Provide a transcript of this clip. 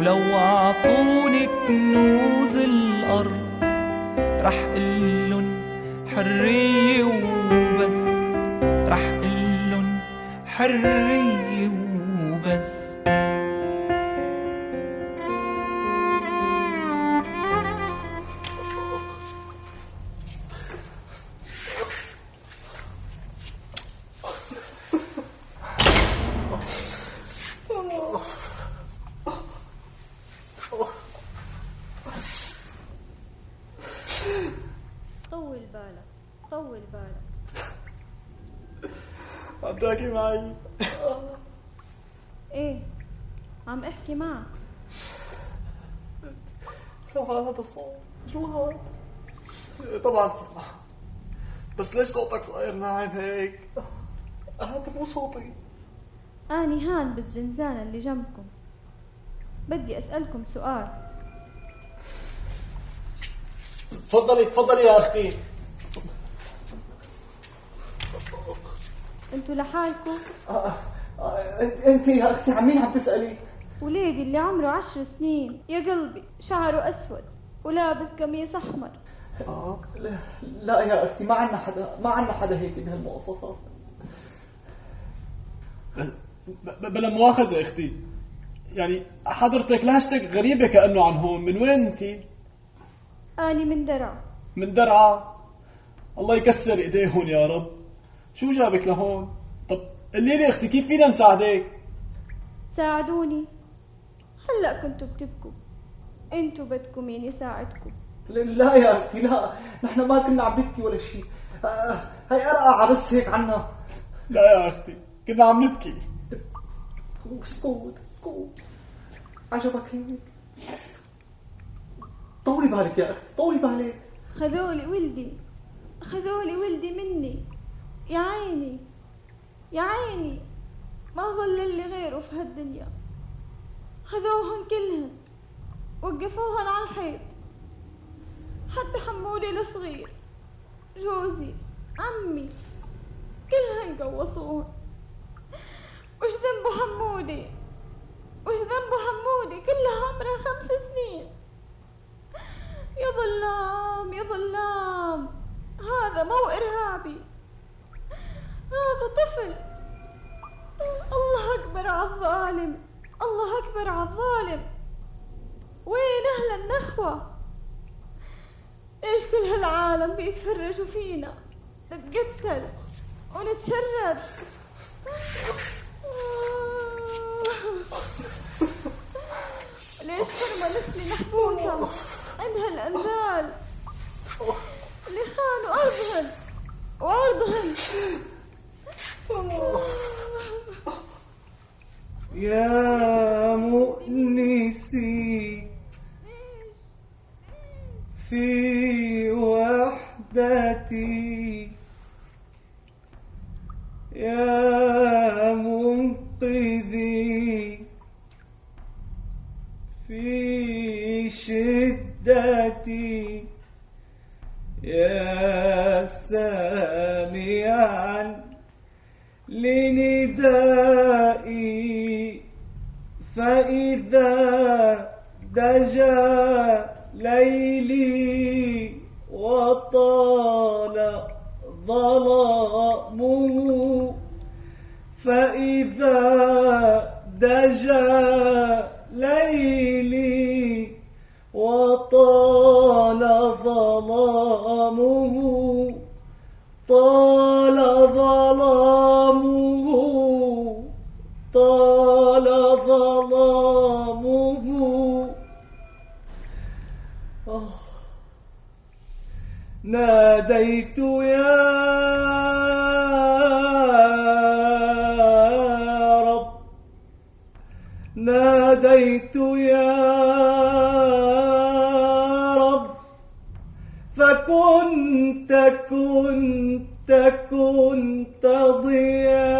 ولو عطوني كنوز الأرض رح قلن حرية وبس. رح قلن حرية وبس. طول بالك. عم تحكي معي. إيه عم أحكي معك. سمع هذا الصوت. شو هذا؟ طبعا سمع بس ليش صوتك صاير ناعم هيك؟ هذا مو صوتي. آني هان بالزنزانة اللي جنبكم. بدي أسألكم سؤال. تفضلي تفضلي يا أختي. أنتوا لحالكم. أنت يا أختي عن مين عم تسألي؟ وليدي اللي عمره عشر سنين يا قلبي شعره أسود ولابس قميص أحمر. آه لا, لا يا أختي ما عندنا حدا ما عندنا حدا هيك بهالمواصفات بلا مؤاخذة أختي. يعني حضرتك لهجتك غريبة كأنه عن هون. من وين أنت؟ اني من درع من درعا. الله يكسر ايديهم يا رب. شو جابك لهون؟ لي أختي كيف فينا نساعدك؟ ساعدوني. هلا كنتوا بتبكوا. أنتوا بدكم مين يساعدكم لا يا أختي لا. نحن ما كنا عم نبكي ولا شيء آه، هي ارقعة بس هيك عنا. لا يا أختي كنا عم نبكي. اسكت اسكت. عجبك هيك؟ طولي بالك يا أختي طولي بالك. خذولي ولدي خذولي ولدي مني. يا عيني. يا عيني ما ظل لي غيره في هالدنيا. خذوهن كلهن وقفوهن على الحيط. حتى حمولي الصغير جوزي عمي كلهن قوصوهن. وش ذنبه حمودي؟ وش ذنبه حمودي؟ كلها عمرها خمس سنين. يا ظلام يا ظلام هذا مو إرهابي. هذا طفل. الله أكبر على الظالم. الله أكبر على الظالم. وين أهل النخوة؟ إيش كل هالعالم بيتفرجوا فينا؟ نتقتل ونتشرد. ليش كلمة مثلي محبوسة؟ عندها الأنذال اللي خانوا أرضهن وعرضهن يا مؤنسي في وحدتي. يا منقذي في شدتي. يا سامعا لندائي فإذا دجا ليلي وطال ظلامه فإذا دجا ليلي ظلامه طال ظلامه. آه. ناديت يا رب. ناديت يا رب. فكنت كنت كنت ضياء